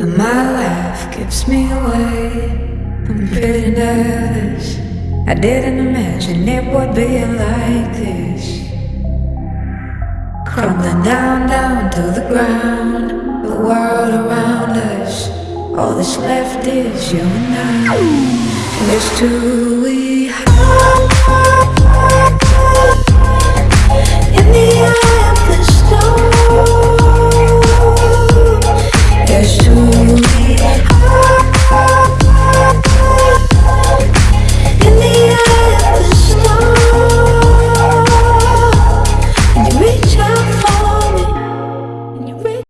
And my life gives me away. I'm pretty nervous. I didn't imagine it would be like this. Crumbling down, down to the ground. The world around us. All that's left is you and I. And it's too we have.